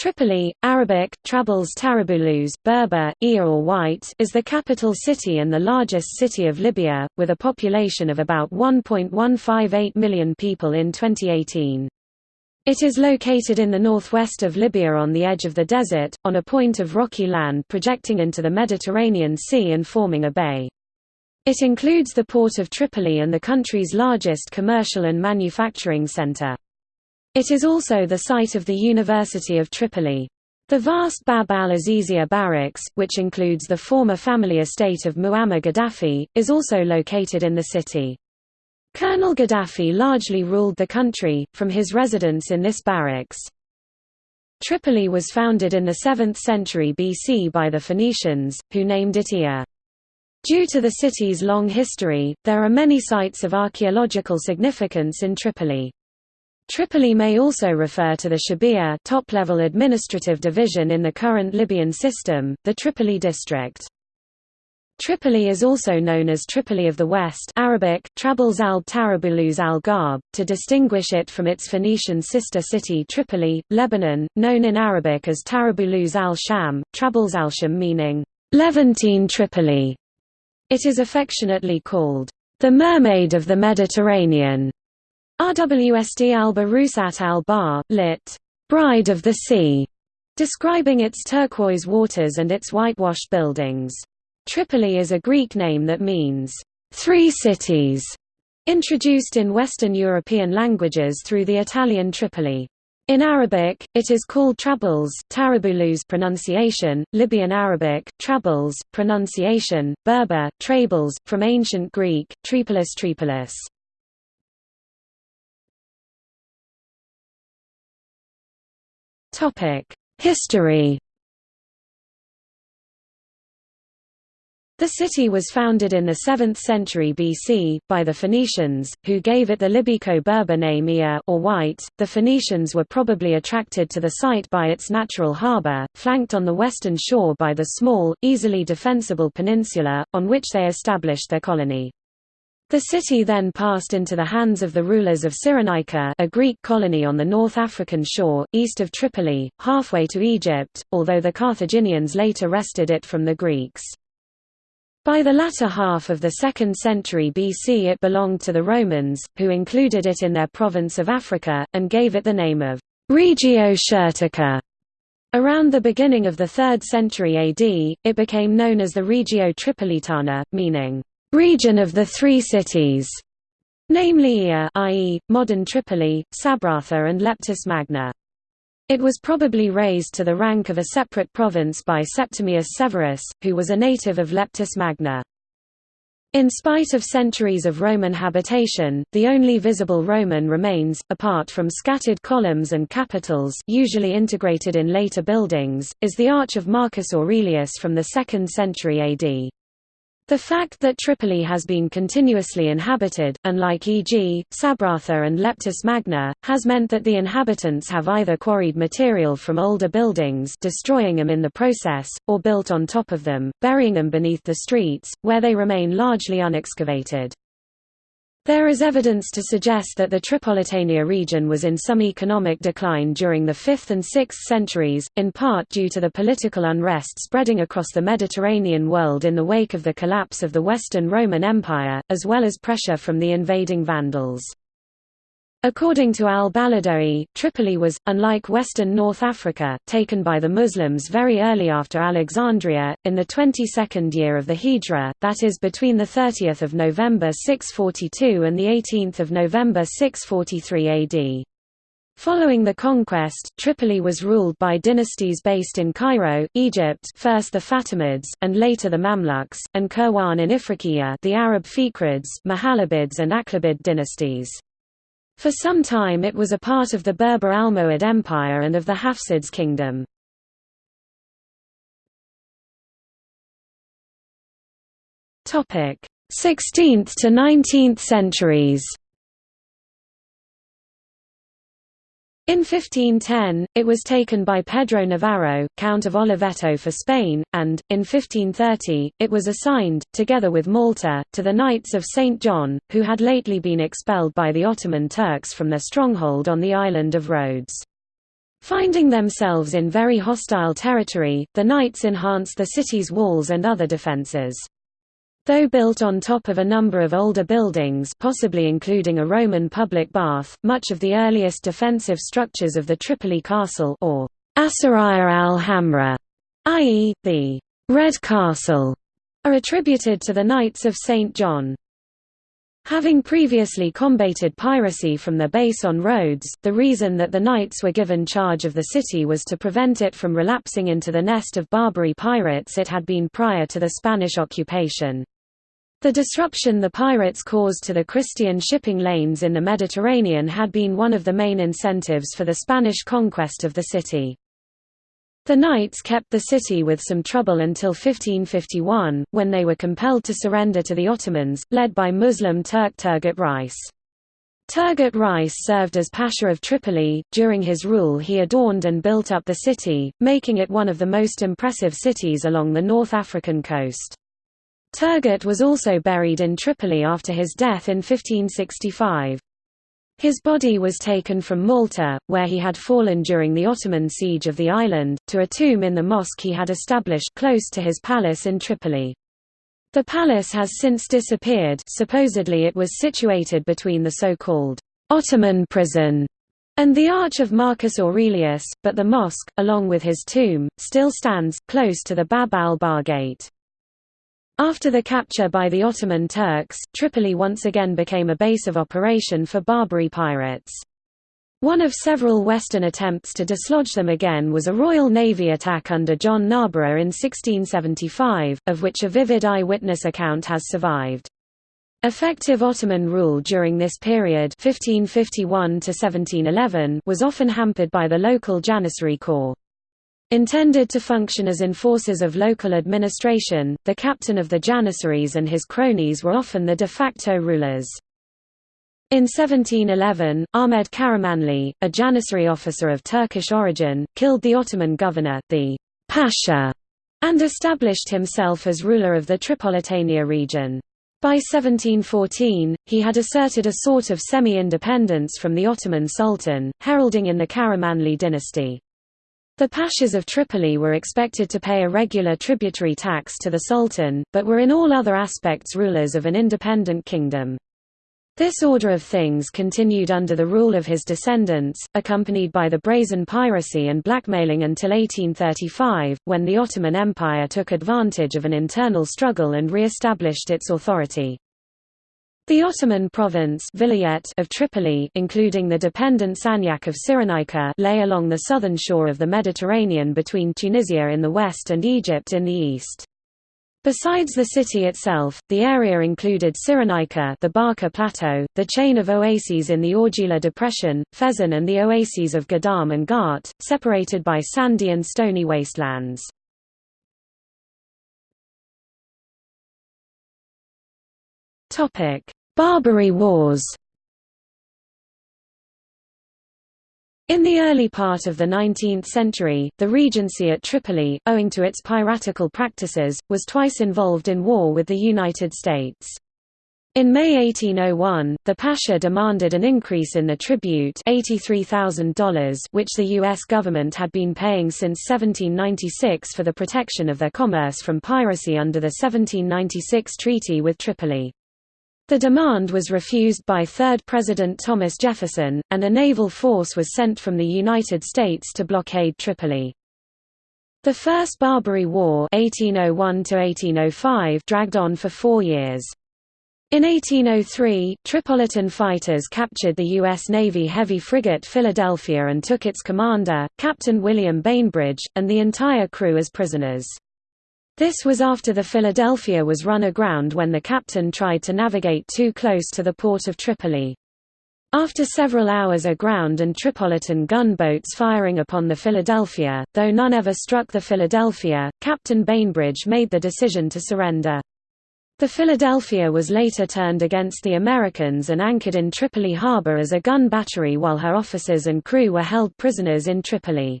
Tripoli, Arabic, Trabulus Tarabulus, Berber, Oea or White is the capital city and the largest city of Libya, with a population of about 1.158 million people in 2018. It is located in the northwest of Libya on the edge of the desert, on a point of rocky land projecting into the Mediterranean Sea and forming a bay. It includes the port of Tripoli and the country's largest commercial and manufacturing center. It is also the site of the University of Tripoli. The vast Bab al-Azizia barracks, which includes the former family estate of Muammar Gaddafi, is also located in the city. Colonel Gaddafi largely ruled the country, from his residence in this barracks. Tripoli was founded in the 7th century BC by the Phoenicians, who named it Oea. Due to the city's long history, there are many sites of archaeological significance in Tripoli. Tripoli may also refer to the Shabia top-level administrative division in the current Libyan system, the Tripoli district. Tripoli is also known as Tripoli of the West Arabic, Trabulus al-Tarabulus al-Gharb, to distinguish it from its Phoenician sister city Tripoli, Lebanon, known in Arabic as Tarabulus al-Sham, Trabulus al-Sham meaning, Levantine Tripoli. It is affectionately called, the Mermaid of the Mediterranean, RWSD Alba Rusat al-Bahr, lit. Bride of the Sea, describing its turquoise waters and its whitewashed buildings. Tripoli is a Greek name that means, three cities, introduced in Western European languages through the Italian Tripoli. In Arabic, it is called Trabulus Tarabulus pronunciation, Libyan Arabic, Trabulus pronunciation, Berber, Trables, from ancient Greek, Tripolis Tripolis. History The city was founded in the 7th century BC, by the Phoenicians, who gave it the Libyco-Berber name Oea or White. The Phoenicians were probably attracted to the site by its natural harbour, flanked on the western shore by the small, easily defensible peninsula, on which they established their colony. The city then passed into the hands of the rulers of Cyrenaica a Greek colony on the North African shore, east of Tripoli, halfway to Egypt, although the Carthaginians later wrested it from the Greeks. By the latter half of the 2nd century BC it belonged to the Romans, who included it in their province of Africa, and gave it the name of Regio Syrtica. Around the beginning of the 3rd century AD, it became known as the Regio Tripolitana, meaning region of the three cities, namely Oea i.e., modern Tripoli, Sabratha and Leptis Magna. It was probably raised to the rank of a separate province by Septimius Severus, who was a native of Leptis Magna. In spite of centuries of Roman habitation, the only visible Roman remains, apart from scattered columns and capitals usually integrated in later buildings, is the Arch of Marcus Aurelius from the 2nd century AD. The fact that Tripoli has been continuously inhabited, unlike e.g., Sabratha and Leptis Magna, has meant that the inhabitants have either quarried material from older buildings destroying them in the process, or built on top of them, burying them beneath the streets, where they remain largely unexcavated. There is evidence to suggest that the Tripolitania region was in some economic decline during the 5th and 6th centuries, in part due to the political unrest spreading across the Mediterranean world in the wake of the collapse of the Western Roman Empire, as well as pressure from the invading Vandals. According to al-Baladhuri, Tripoli was, unlike western North Africa, taken by the Muslims very early after Alexandria, in the 22nd year of the Hijra, that is between 30 November 642 and 18 November 643 AD. Following the conquest, Tripoli was ruled by dynasties based in Cairo, Egypt first the Fatimids, and later the Mamluks, and Kairouan in Ifriqiya the Arab Fihrids, Mohallabids and Aghlabid dynasties. For some time it was a part of the Berber Almohad Empire and of the Hafsids kingdom. Topic: 16th to 19th centuries. In 1510, it was taken by Pedro Navarro, Count of Oliveto for Spain, and, in 1530, it was assigned, together with Malta, to the Knights of St. John, who had lately been expelled by the Ottoman Turks from their stronghold on the island of Rhodes. Finding themselves in very hostile territory, the knights enhanced the city's walls and other defences. Though built on top of a number of older buildings possibly including a Roman public bath, much of the earliest defensive structures of the Tripoli castle or Asariya al-Hamra, i.e., the Red Castle, are attributed to the Knights of St. John. Having previously combated piracy from their base on Rhodes, the reason that the knights were given charge of the city was to prevent it from relapsing into the nest of Barbary pirates it had been prior to the Spanish occupation. The disruption the pirates caused to the Christian shipping lanes in the Mediterranean had been one of the main incentives for the Spanish conquest of the city. The Knights kept the city with some trouble until 1551, when they were compelled to surrender to the Ottomans, led by Muslim Turk Turgut Reis. Turgut Reis served as Pasha of Tripoli. During his rule, he adorned and built up the city, making it one of the most impressive cities along the North African coast. Turgut was also buried in Tripoli after his death in 1565. His body was taken from Malta, where he had fallen during the Ottoman siege of the island, to a tomb in the mosque he had established close to his palace in Tripoli. The palace has since disappeared supposedly it was situated between the so-called Ottoman prison and the Arch of Marcus Aurelius, but the mosque, along with his tomb, still stands, close to the Bab al-Bahr gate. After the capture by the Ottoman Turks, Tripoli once again became a base of operation for Barbary pirates. One of several Western attempts to dislodge them again was a Royal Navy attack under John Narborough in 1675, of which a vivid eyewitness account has survived. Effective Ottoman rule during this period 1551 was often hampered by the local Janissary corps. Intended to function as enforcers of local administration, the captain of the Janissaries and his cronies were often the de facto rulers. In 1711, Ahmed Karamanli, a Janissary officer of Turkish origin, killed the Ottoman governor, the Pasha, and established himself as ruler of the Tripolitania region. By 1714, he had asserted a sort of semi-independence from the Ottoman Sultan, heralding in the Karamanli dynasty. The Pashas of Tripoli were expected to pay a regular tributary tax to the Sultan, but were in all other aspects rulers of an independent kingdom. This order of things continued under the rule of his descendants, accompanied by the brazen piracy and blackmailing until 1835, when the Ottoman Empire took advantage of an internal struggle and re-established its authority. The Ottoman province of Tripoli including the dependent Sanjak of Cyrenaica lay along the southern shore of the Mediterranean between Tunisia in the west and Egypt in the east. Besides the city itself, the area included Cyrenaica the Barka Plateau, the chain of oases in the Augila Depression, Fezzan and the oases of Gadam and Ghat, separated by sandy and stony wastelands. Barbary Wars In the early part of the 19th century, the Regency at Tripoli, owing to its piratical practices, was twice involved in war with the United States. In May 1801, the Pasha demanded an increase in the tribute $83,000 which the U.S. government had been paying since 1796 for the protection of their commerce from piracy under the 1796 treaty with Tripoli. The demand was refused by third President Thomas Jefferson, and a naval force was sent from the United States to blockade Tripoli. The First Barbary War 1801 dragged on for four years. In 1803, Tripolitan fighters captured the U.S. Navy heavy frigate Philadelphia and took its commander, Captain William Bainbridge, and the entire crew as prisoners. This was after the Philadelphia was run aground when the captain tried to navigate too close to the port of Tripoli. After several hours aground and Tripolitan gunboats firing upon the Philadelphia, though none ever struck the Philadelphia, Captain Bainbridge made the decision to surrender. The Philadelphia was later turned against the Americans and anchored in Tripoli harbor as a gun battery while her officers and crew were held prisoners in Tripoli.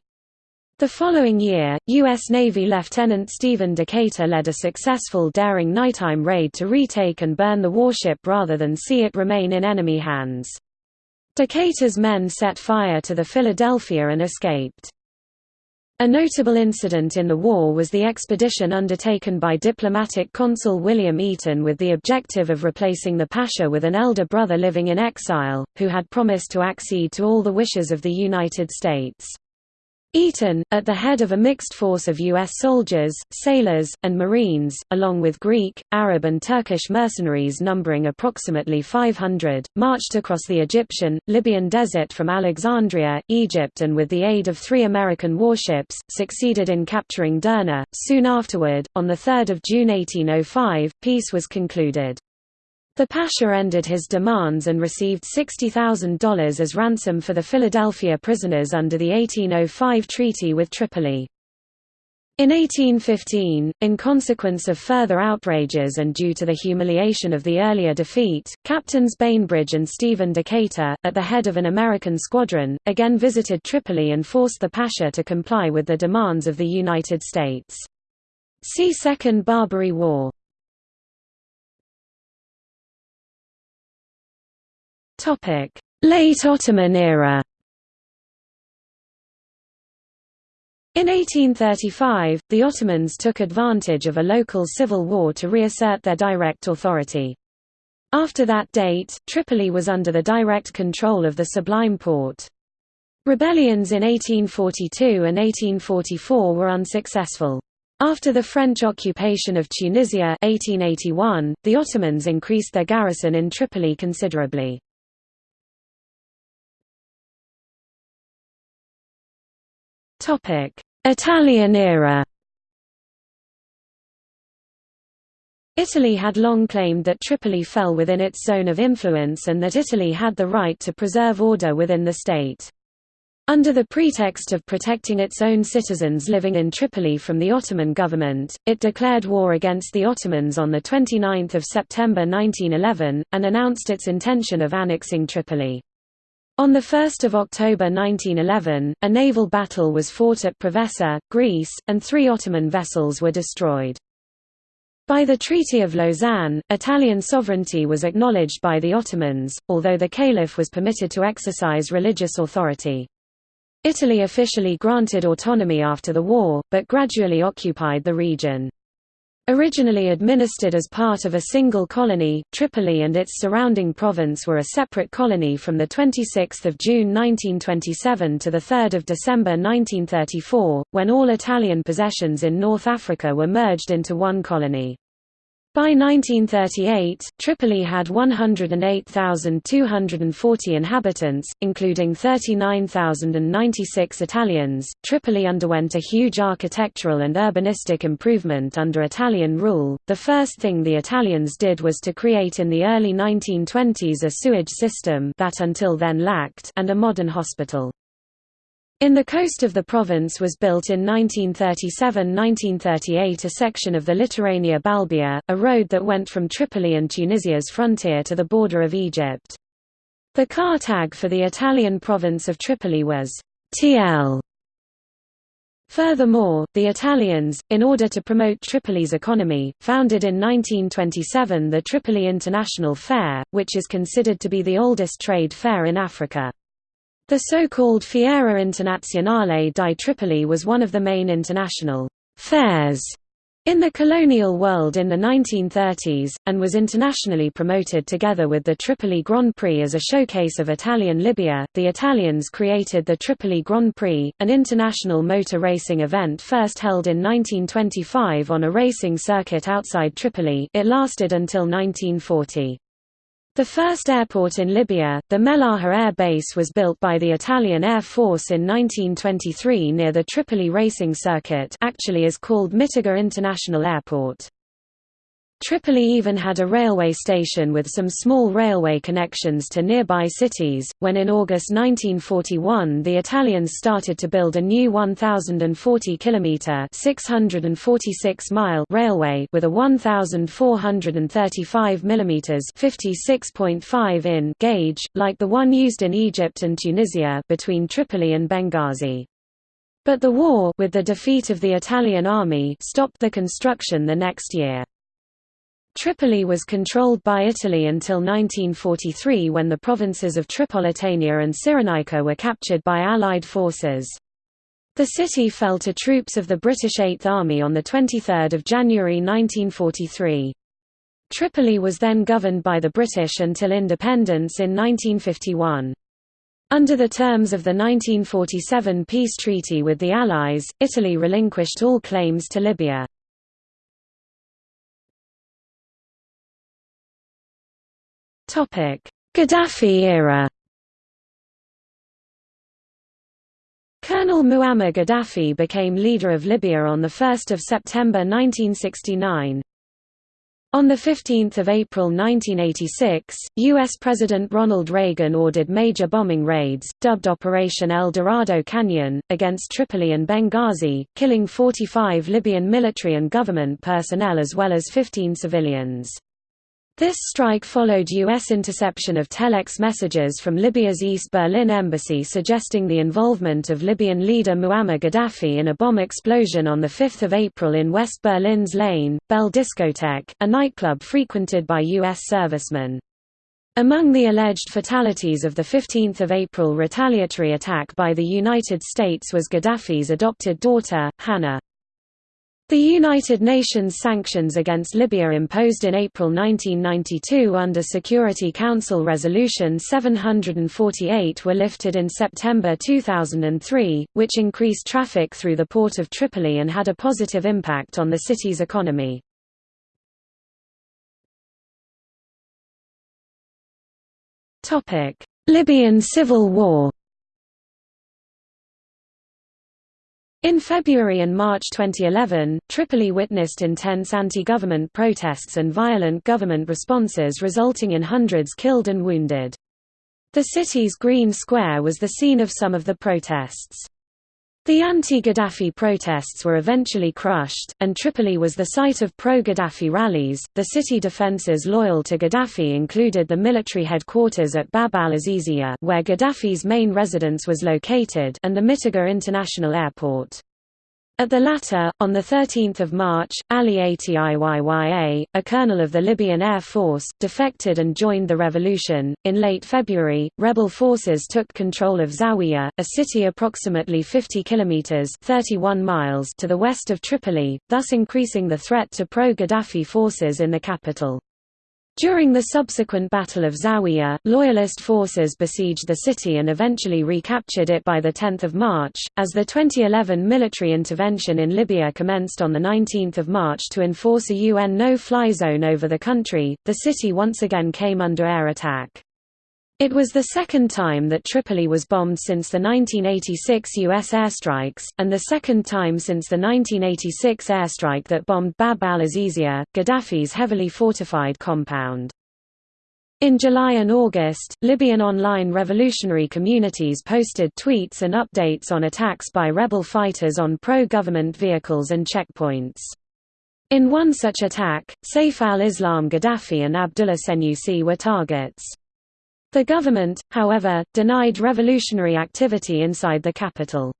The following year, U.S. Navy Lieutenant Stephen Decatur led a successful daring nighttime raid to retake and burn the warship rather than see it remain in enemy hands. Decatur's men set fire to the Philadelphia and escaped. A notable incident in the war was the expedition undertaken by diplomatic consul William Eaton with the objective of replacing the Pasha with an elder brother living in exile, who had promised to accede to all the wishes of the United States. Eaton, at the head of a mixed force of U.S. soldiers, sailors, and Marines, along with Greek, Arab and Turkish mercenaries numbering approximately 500, marched across the Egyptian, Libyan desert from Alexandria, Egypt and with the aid of three American warships, succeeded in capturing Derna. Soon afterward, on 3 June 1805, peace was concluded. The Pasha ended his demands and received $60,000 as ransom for the Philadelphia prisoners under the 1805 treaty with Tripoli. In 1815, in consequence of further outrages and due to the humiliation of the earlier defeat, Captains Bainbridge and Stephen Decatur, at the head of an American squadron, again visited Tripoli and forced the Pasha to comply with the demands of the United States. See Second Barbary War. Late Ottoman era. In 1835, the Ottomans took advantage of a local civil war to reassert their direct authority. After that date, Tripoli was under the direct control of the Sublime Porte. Rebellions in 1842 and 1844 were unsuccessful. After the French occupation of Tunisia 1881, the Ottomans increased their garrison in Tripoli considerably. Topic: Italian era. Italy had long claimed that Tripoli fell within its zone of influence and that Italy had the right to preserve order within the state. Under the pretext of protecting its own citizens living in Tripoli from the Ottoman government, it declared war against the Ottomans on 29 September 1911, and announced its intention of annexing Tripoli. On 1 October 1911, a naval battle was fought at Preveza, Greece, and three Ottoman vessels were destroyed. By the Treaty of Lausanne, Italian sovereignty was acknowledged by the Ottomans, although the caliph was permitted to exercise religious authority. Italy officially granted autonomy after the war, but gradually occupied the region. Originally administered as part of a single colony, Tripoli and its surrounding province were a separate colony from 26 June 1927 to 3 December 1934, when all Italian possessions in North Africa were merged into one colony. By 1938, Tripoli had 108,240 inhabitants, including 39,096 Italians. Tripoli underwent a huge architectural and urbanistic improvement under Italian rule. The first thing the Italians did was to create in the early 1920s a sewage system that until then lacked and a modern hospital. In the coast of the province was built in 1937–1938 a section of the Litoranea Balbia, a road that went from Tripoli and Tunisia's frontier to the border of Egypt. The car tag for the Italian province of Tripoli was TL. Furthermore, the Italians, in order to promote Tripoli's economy, founded in 1927 the Tripoli International Fair, which is considered to be the oldest trade fair in Africa. The so-called Fiera Internazionale di Tripoli was one of the main international fairs in the colonial world in the 1930s, and was internationally promoted together with the Tripoli Grand Prix as a showcase of Italian Libya. The Italians created the Tripoli Grand Prix, an international motor racing event first held in 1925 on a racing circuit outside Tripoli. It lasted until 1940. The first airport in Libya, the Melaha Air Base was built by the Italian Air Force in 1923 near the Tripoli racing circuit actually is called Mitiga International Airport. Tripoli even had a railway station with some small railway connections to nearby cities. When in August 1941 the Italians started to build a new 1,040 kilometre (646 mile) railway with a 1,435 millimeters (56.5 in) gauge, like the one used in Egypt and Tunisia, between Tripoli and Benghazi. But the war, with the defeat of the Italian army, stopped the construction the next year. Tripoli was controlled by Italy until 1943 when the provinces of Tripolitania and Cyrenaica were captured by Allied forces. The city fell to troops of the British Eighth Army on 23 January 1943. Tripoli was then governed by the British until independence in 1951. Under the terms of the 1947 peace treaty with the Allies, Italy relinquished all claims to Libya. Gaddafi era Colonel Muammar Gaddafi became leader of Libya on 1 September 1969. On 15 April 1986, U.S. President Ronald Reagan ordered major bombing raids, dubbed Operation El Dorado Canyon, against Tripoli and Benghazi, killing 45 Libyan military and government personnel as well as 15 civilians. This strike followed U.S. interception of telex messages from Libya's East Berlin embassy suggesting the involvement of Libyan leader Muammar Gaddafi in a bomb explosion on 5 April in West Berlin's Lane, Bell Discotheque, a nightclub frequented by U.S. servicemen. Among the alleged fatalities of the 15 April retaliatory attack by the United States was Gaddafi's adopted daughter, Hannah. The United Nations sanctions against Libya imposed in April 1992 under Security Council Resolution 748 were lifted in September 2003, which increased traffic through the port of Tripoli and had a positive impact on the city's economy. Libyan civil war In February and March 2011, Tripoli witnessed intense anti-government protests and violent government responses resulting in hundreds killed and wounded. The city's Green Square was the scene of some of the protests. The anti-Gaddafi protests were eventually crushed, and Tripoli was the site of pro-Gaddafi rallies. The city defenses loyal to Gaddafi included the military headquarters at Bab al-Azizia, where Gaddafi's main residence was located, and the Mitiga International Airport. At the latter, on 13 March, Ali Atiyya, a colonel of the Libyan Air Force, defected and joined the revolution. In late February, rebel forces took control of Zawiya, a city approximately 50 kilometers (31 miles) to the west of Tripoli, thus increasing the threat to pro-Gaddafi forces in the capital. During the subsequent Battle of Zawiya, Loyalist forces besieged the city and eventually recaptured it by 10 March. As the 2011 military intervention in Libya commenced on 19 March to enforce a UN no-fly zone over the country, the city once again came under air attack. It was the second time that Tripoli was bombed since the 1986 U.S. airstrikes, and the second time since the 1986 airstrike that bombed Bab al-Azizia, Gaddafi's heavily fortified compound. In July and August, Libyan online revolutionary communities posted tweets and updates on attacks by rebel fighters on pro-government vehicles and checkpoints. In one such attack, Saif al-Islam Gaddafi and Abdullah Senussi were targets. The government, however, denied revolutionary activity inside the capital.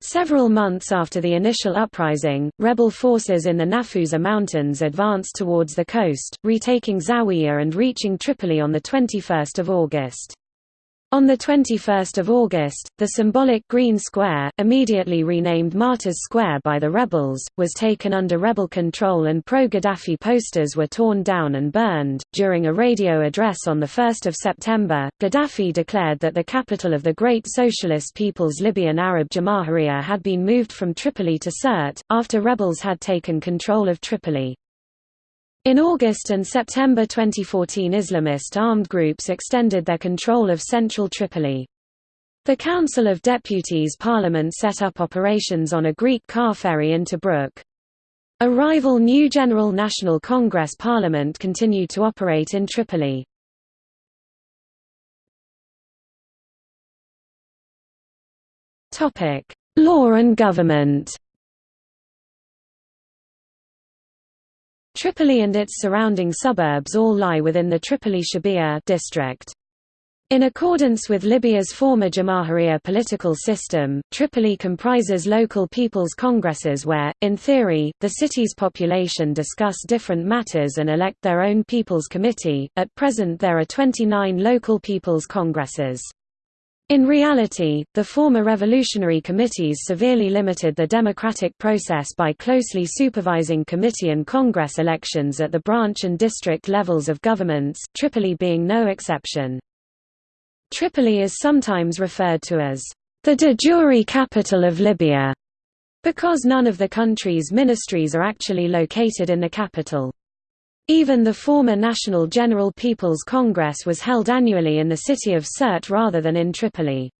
Several months after the initial uprising, rebel forces in the Nafusa Mountains advanced towards the coast, retaking Zawiya and reaching Tripoli on 21 August. On 21 August, the symbolic Green Square, immediately renamed Martyrs Square by the rebels, was taken under rebel control and pro-Gaddafi posters were torn down and burned. During a radio address on 1 September, Gaddafi declared that the capital of the Great Socialist People's Libyan Arab Jamahiriya had been moved from Tripoli to Sirte, after rebels had taken control of Tripoli. In August and September 2014 Islamist armed groups extended their control of central Tripoli. The Council of Deputies Parliament set up operations on a Greek car ferry into Tobruk. A rival New General National Congress parliament continued to operate in Tripoli. Law and government Tripoli and its surrounding suburbs all lie within the Tripoli Shabia district. In accordance with Libya's former Jamahiriya political system, Tripoli comprises local people's congresses where, in theory, the city's population discuss different matters and elect their own people's committee. At present there are 29 local people's congresses. In reality, the former revolutionary committees severely limited the democratic process by closely supervising committee and congress elections at the branch and district levels of governments, Tripoli being no exception. Tripoli is sometimes referred to as the de jure capital of Libya, because none of the country's ministries are actually located in the capital. Even the former National General People's Congress was held annually in the city of Sirte rather than in Tripoli.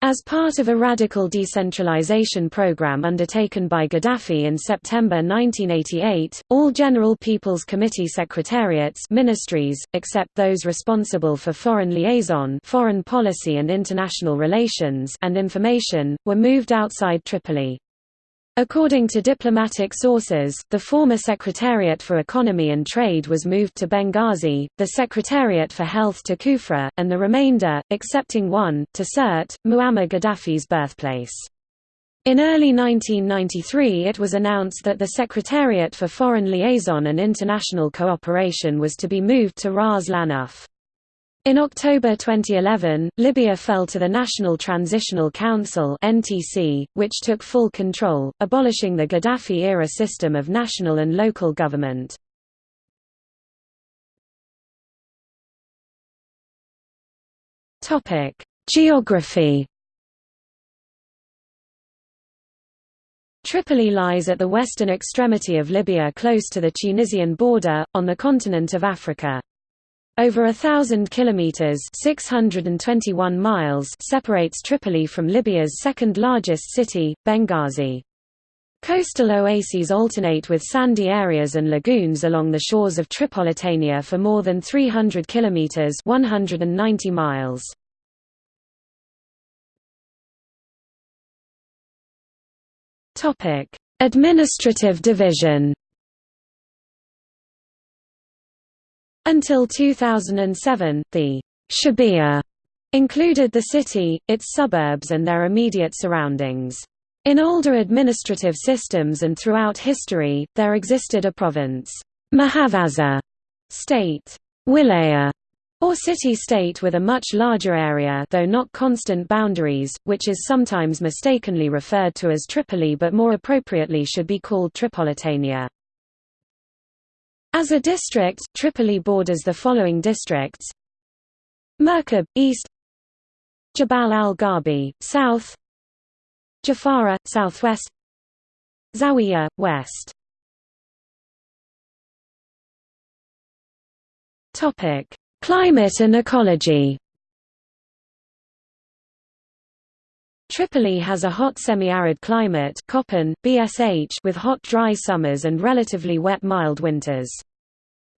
As part of a radical decentralization program undertaken by Gaddafi in September 1988, all General People's Committee secretariats ministries, except those responsible for foreign liaison foreign policy and international relations and information, were moved outside Tripoli. According to diplomatic sources, the former Secretariat for Economy and Trade was moved to Benghazi, the Secretariat for Health to Kufra, and the remainder, excepting one, to Sirte, Muammar Gaddafi's birthplace. In early 1993 it was announced that the Secretariat for Foreign Liaison and International Cooperation was to be moved to Ras Lanuf. In October 2011, Libya fell to the National Transitional Council which took full control, abolishing the Gaddafi-era system of national and local government. Geography. Tripoli lies at the western extremity of Libya close to the Tunisian border, on the continent of Africa. Over a thousand kilometers (621 miles) separates Tripoli from Libya's second-largest city, Benghazi. Coastal oases alternate with sandy areas and lagoons along the shores of Tripolitania for more than 300 kilometers (190 miles). Topic: Administrative division. Until 2007, the Shebia included the city, its suburbs and their immediate surroundings. In older administrative systems and throughout history, there existed a province Mahavaza, state Wilaya, or city-state with a much larger area though not constant boundaries, which is sometimes mistakenly referred to as Tripoli but more appropriately should be called Tripolitania. As a district, Tripoli borders the following districts. Merkab, east. Jabal al-Gharbi, south. Jafara, southwest. Zawiya, west. Climate and ecology Tripoli has a hot semi-arid climate BSH with hot dry summers and relatively wet mild winters.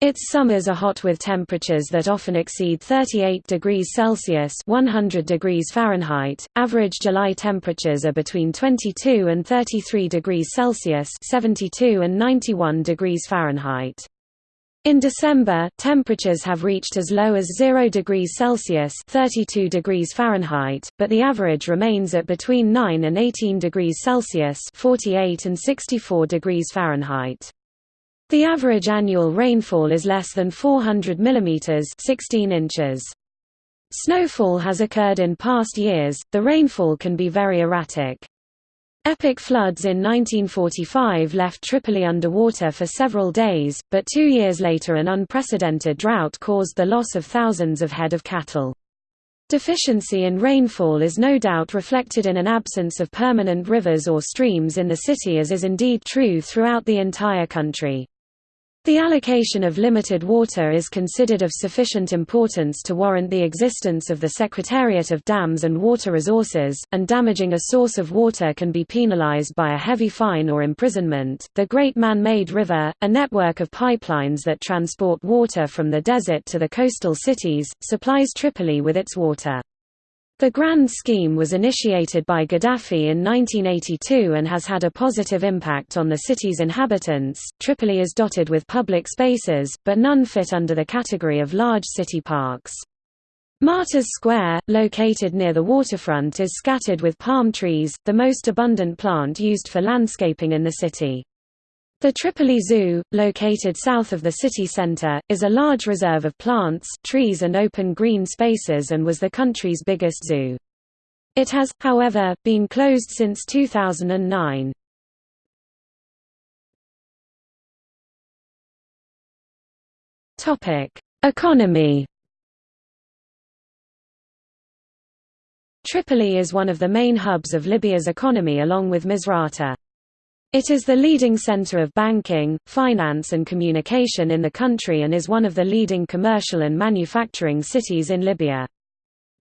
Its summers are hot with temperatures that often exceed 38 degrees Celsius 100 degrees Fahrenheit. Average July temperatures are between 22 and 33 degrees Celsius 72 and 91 degrees Fahrenheit. In December, temperatures have reached as low as 0 degrees Celsius (32 degrees Fahrenheit), but the average remains at between 9 and 18 degrees Celsius (48 and 64 degrees Fahrenheit). The average annual rainfall is less than 400 mm (16 inches). Snowfall has occurred in past years. The rainfall can be very erratic. Epic floods in 1945 left Tripoli underwater for several days, but two years later an unprecedented drought caused the loss of thousands of head of cattle. Deficiency in rainfall is no doubt reflected in an absence of permanent rivers or streams in the city as is indeed true throughout the entire country. The allocation of limited water is considered of sufficient importance to warrant the existence of the Secretariat of Dams and Water Resources, and damaging a source of water can be penalized by a heavy fine or imprisonment. The Great Man Made River, a network of pipelines that transport water from the desert to the coastal cities, supplies Tripoli with its water. The Grand Scheme was initiated by Gaddafi in 1982 and has had a positive impact on the city's inhabitants. Tripoli is dotted with public spaces, but none fit under the category of large city parks. Martyrs Square, located near the waterfront is scattered with palm trees, the most abundant plant used for landscaping in the city. The Tripoli Zoo, located south of the city centre, is a large reserve of plants, trees and open green spaces and was the country's biggest zoo. It has, however, been closed since 2009. Economy Tripoli is one of the main hubs of Libya's economy along with Misrata. It is the leading center of banking, finance and communication in the country and is one of the leading commercial and manufacturing cities in Libya.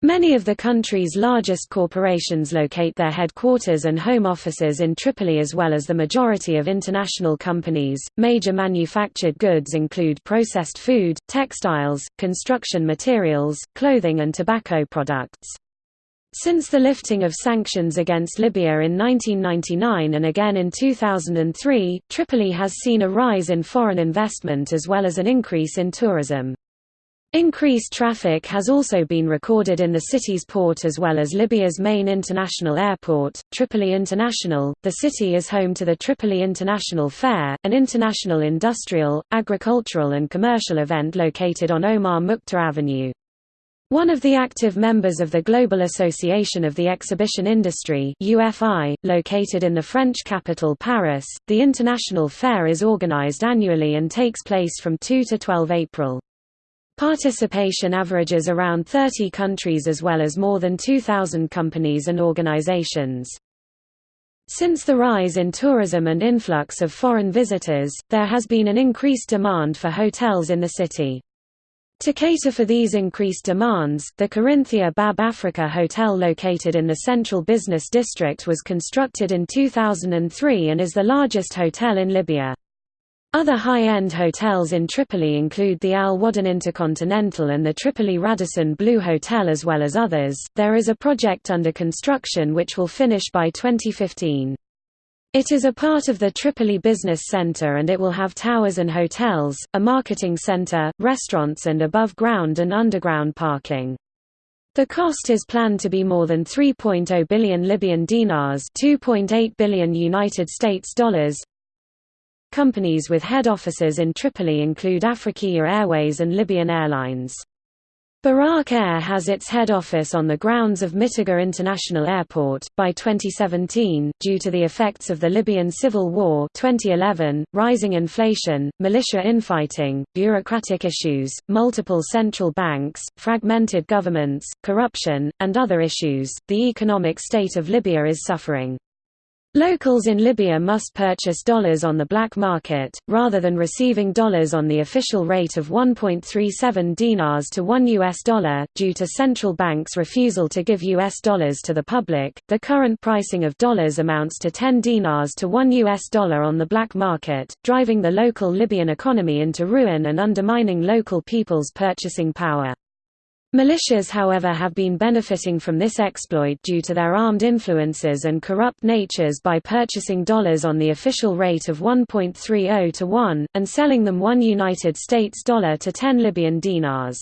Many of the country's largest corporations locate their headquarters and home offices in Tripoli as well as the majority of international companies. Major manufactured goods include processed food, textiles, construction materials, clothing and tobacco products. Since the lifting of sanctions against Libya in 1999 and again in 2003, Tripoli has seen a rise in foreign investment as well as an increase in tourism. Increased traffic has also been recorded in the city's port as well as Libya's main international airport, Tripoli International. The city is home to the Tripoli International Fair, an international industrial, agricultural and commercial event located on Omar Mukhtar Avenue. One of the active members of the Global Association of the Exhibition Industry UFI, located in the French capital Paris, the International Fair is organized annually and takes place from 2 to 12 April. Participation averages around 30 countries as well as more than 2,000 companies and organizations. Since the rise in tourism and influx of foreign visitors, there has been an increased demand for hotels in the city. To cater for these increased demands, the Corinthia Bab Africa Hotel located in the central business district was constructed in 2003 and is the largest hotel in Libya. Other high-end hotels in Tripoli include the Al Waddan Intercontinental and the Tripoli Radisson Blu Hotel as well as others. There is a project under construction which will finish by 2015. It is a part of the Tripoli Business Center and it will have towers and hotels, a marketing center, restaurants and above-ground and underground parking. The cost is planned to be more than 3.0 billion Libyan dinars, 2.8 billion United States dollars. Companies with head offices in Tripoli include Afriqiya Airways and Libyan Airlines. Buraq Air has its head office on the grounds of Mitiga International Airport. By 2017, due to the effects of the Libyan civil war 2011, rising inflation, militia infighting, bureaucratic issues, multiple central banks, fragmented governments, corruption, and other issues, the economic state of Libya is suffering. Locals in Libya must purchase dollars on the black market, rather than receiving dollars on the official rate of 1.37 dinars to 1 US dollar, due to central banks' refusal to give US dollars to the public. The current pricing of dollars amounts to 10 dinars to 1 US dollar on the black market, driving the local Libyan economy into ruin and undermining local people's purchasing power. Militias however have been benefiting from this exploit due to their armed influences and corrupt natures by purchasing dollars on the official rate of 1.30 to 1, and selling them 1 United States dollar to 10 Libyan dinars.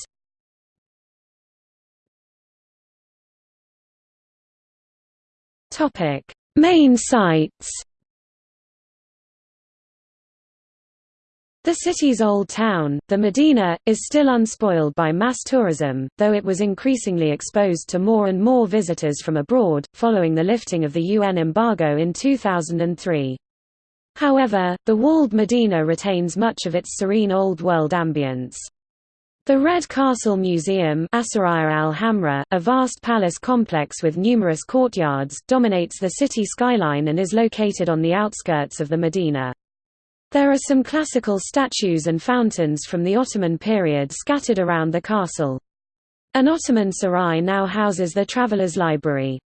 Main sites The city's old town, the Medina, is still unspoiled by mass tourism, though it was increasingly exposed to more and more visitors from abroad, following the lifting of the UN embargo in 2003. However, the walled Medina retains much of its serene Old World ambience. The Red Castle Museum al-Hamra, a vast palace complex with numerous courtyards, dominates the city skyline and is located on the outskirts of the Medina. There are some classical statues and fountains from the Ottoman period scattered around the castle. An Ottoman sarai now houses the traveller's library.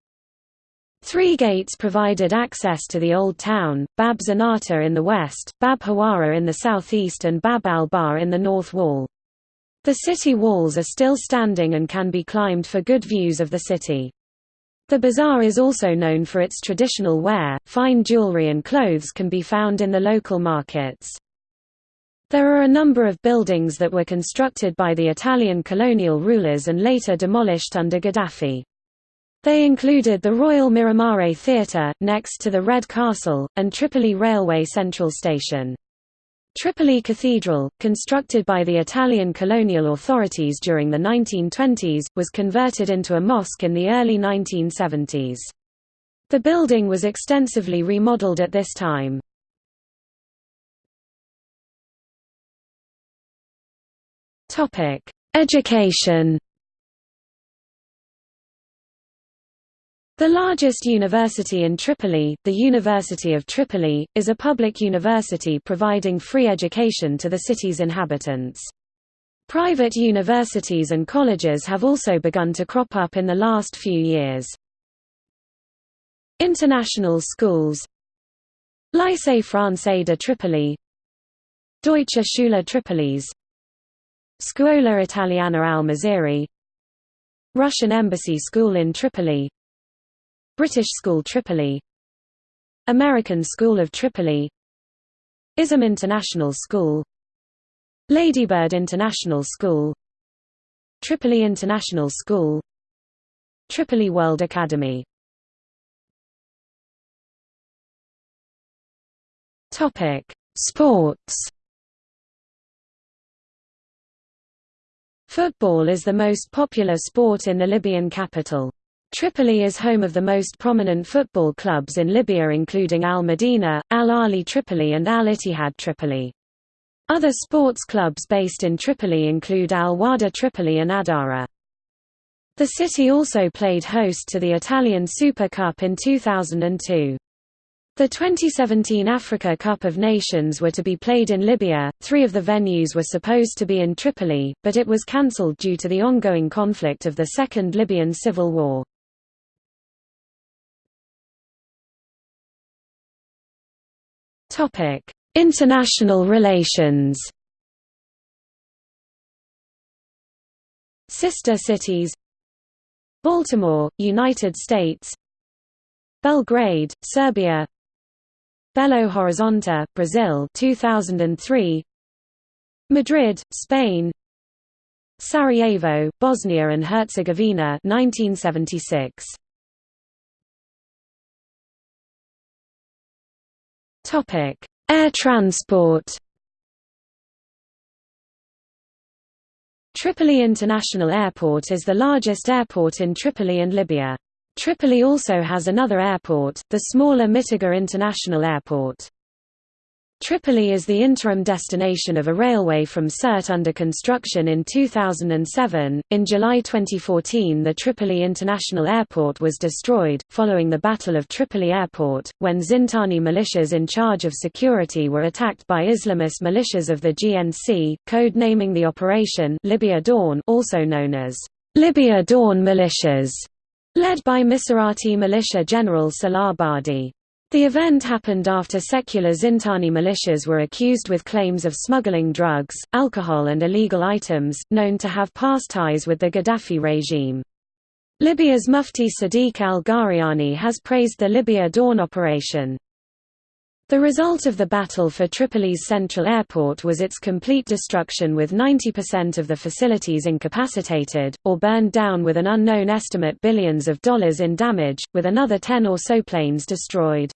Three gates provided access to the Old Town, Bab Zanata in the west, Bab Hawara in the southeast and Bab al-Bahr in the north wall. The city walls are still standing and can be climbed for good views of the city. The bazaar is also known for its traditional wear, fine jewelry and clothes can be found in the local markets. There are a number of buildings that were constructed by the Italian colonial rulers and later demolished under Gaddafi. They included the Royal Miramare Theatre, next to the Red Castle, and Tripoli Railway Central Station. Tripoli Cathedral, constructed by the Italian colonial authorities during the 1920s, was converted into a mosque in the early 1970s. The building was extensively remodeled at this time. Education The largest university in Tripoli, the University of Tripoli, is a public university providing free education to the city's inhabitants. Private universities and colleges have also begun to crop up in the last few years. International schools Lycée Français de Tripoli Deutsche Schule Tripolis Scuola Italiana al Maziri Russian Embassy School in Tripoli British School Tripoli. American School of Tripoli. ISM International School. Ladybird International School. Tripoli International School. Tripoli World Academy. Topic: Sports. Football is the most popular sport in the Libyan capital. Tripoli is home of the most prominent football clubs in Libya including Al Madina, Al Ahly Tripoli and Al Ittihad Tripoli. Other sports clubs based in Tripoli include Al Wahda Tripoli and Addahra. The city also played host to the Italian Super Cup in 2002. The 2017 Africa Cup of Nations were to be played in Libya, three of the venues were supposed to be in Tripoli, but it was cancelled due to the ongoing conflict of the Second Libyan Civil War. International relations. Sister cities. Baltimore, United States. Belgrade, Serbia. Belo Horizonte, Brazil 2003 Madrid, Spain. Sarajevo, Bosnia and Herzegovina 1976 Topic: Air transport. Tripoli International Airport is the largest airport in Tripoli and Libya. Tripoli also has another airport, the smaller Mitiga International Airport. Tripoli is the interim destination of a railway from Sirte under construction in 2007. In July 2014, the Tripoli International Airport was destroyed, following the Battle of Tripoli Airport, when Zintani militias in charge of security were attacked by Islamist militias of the GNC, code naming the operation Libya Dawn, also known as Libya Dawn militias, led by Misurati militia general Salah Badi. The event happened after secular Zintani militias were accused with claims of smuggling drugs, alcohol and illegal items, known to have past ties with the Gaddafi regime. Libya's Mufti Sadiq al-Ghariani has praised the Libya Dawn operation. The result of the battle for Tripoli's central airport was its complete destruction with 90% of the facilities incapacitated, or burned down with an unknown estimate billions of dollars in damage, with another 10 or so planes destroyed.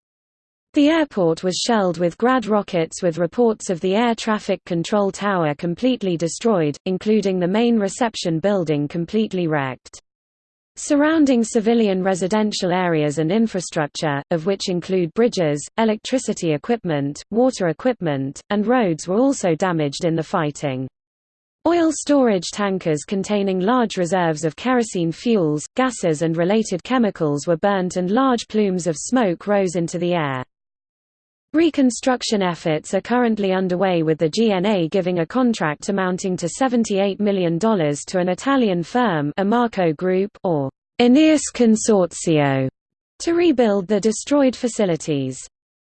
The airport was shelled with Grad rockets with reports of the air traffic control tower completely destroyed, including the main reception building completely wrecked. Surrounding civilian residential areas and infrastructure, of which include bridges, electricity equipment, water equipment, and roads were also damaged in the fighting. Oil storage tankers containing large reserves of kerosene fuels, gases and related chemicals were burnt and large plumes of smoke rose into the air. Reconstruction efforts are currently underway with the GNA giving a contract amounting to $78 million to an Italian firm Amarco Group or Aeneas Consortio to rebuild the destroyed facilities.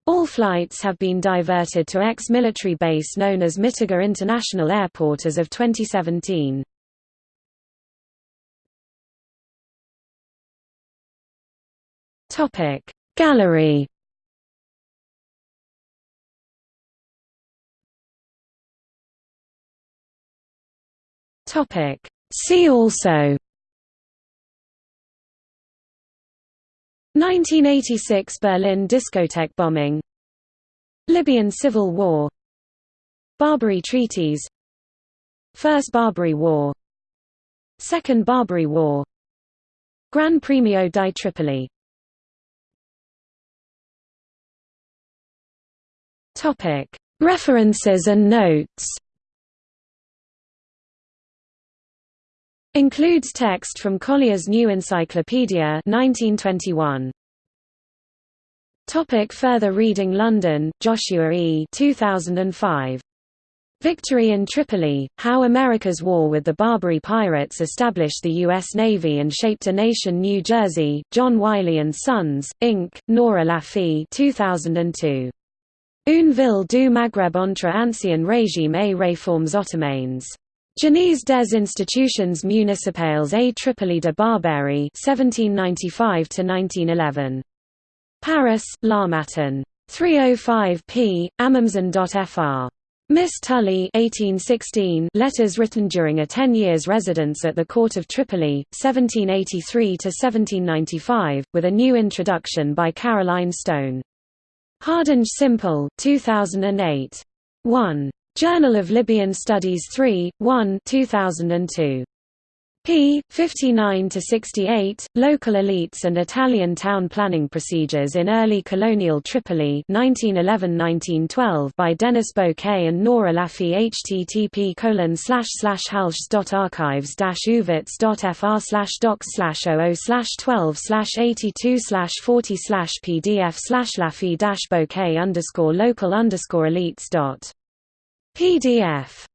All flights have been diverted to ex-military base known as Mitiga International Airport as of 2017. Gallery See also. 1986 Berlin discotheque bombing. Libyan civil war. Barbary treaties. First Barbary War. Second Barbary War. Gran Premio di Tripoli. References and notes Includes text from Collier's New Encyclopedia 1921. Topic further reading London, Joshua E. 2005. Victory in Tripoli, How America's War with the Barbary Pirates Established the U.S. Navy and Shaped a Nation New Jersey, John Wiley & Sons, Inc., Nora Lafi 2002. Une ville du Maghreb entre ancien régime et réformes ottomanes. Genèse des institutions municipales à Tripoli de Barbarie 1795–1911. Paris, L'Harmattan. 305 p. Amundsen.fr. Miss Tully 1816 letters written during a ten years residence at the court of Tripoli, 1783–1795, with a new introduction by Caroline Stone. Hardinge Simpson, 2008. 1. Journal of Libyan Studies 3, 1 2002 p. 59–68, Local Elites and Italian Town Planning Procedures in Early Colonial Tripoli 1911–1912 by Denis Bocquet and Nora Lafi http colon slash slash halsh.archives archives-uvitz.fr docs slash 00 12 slash 82 slash 40 slash pdf slash lafi bocquet underscore local underscore elites dot pdf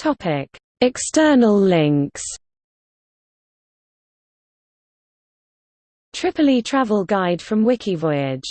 Topic: External links. Tripoli travel guide from Wikivoyage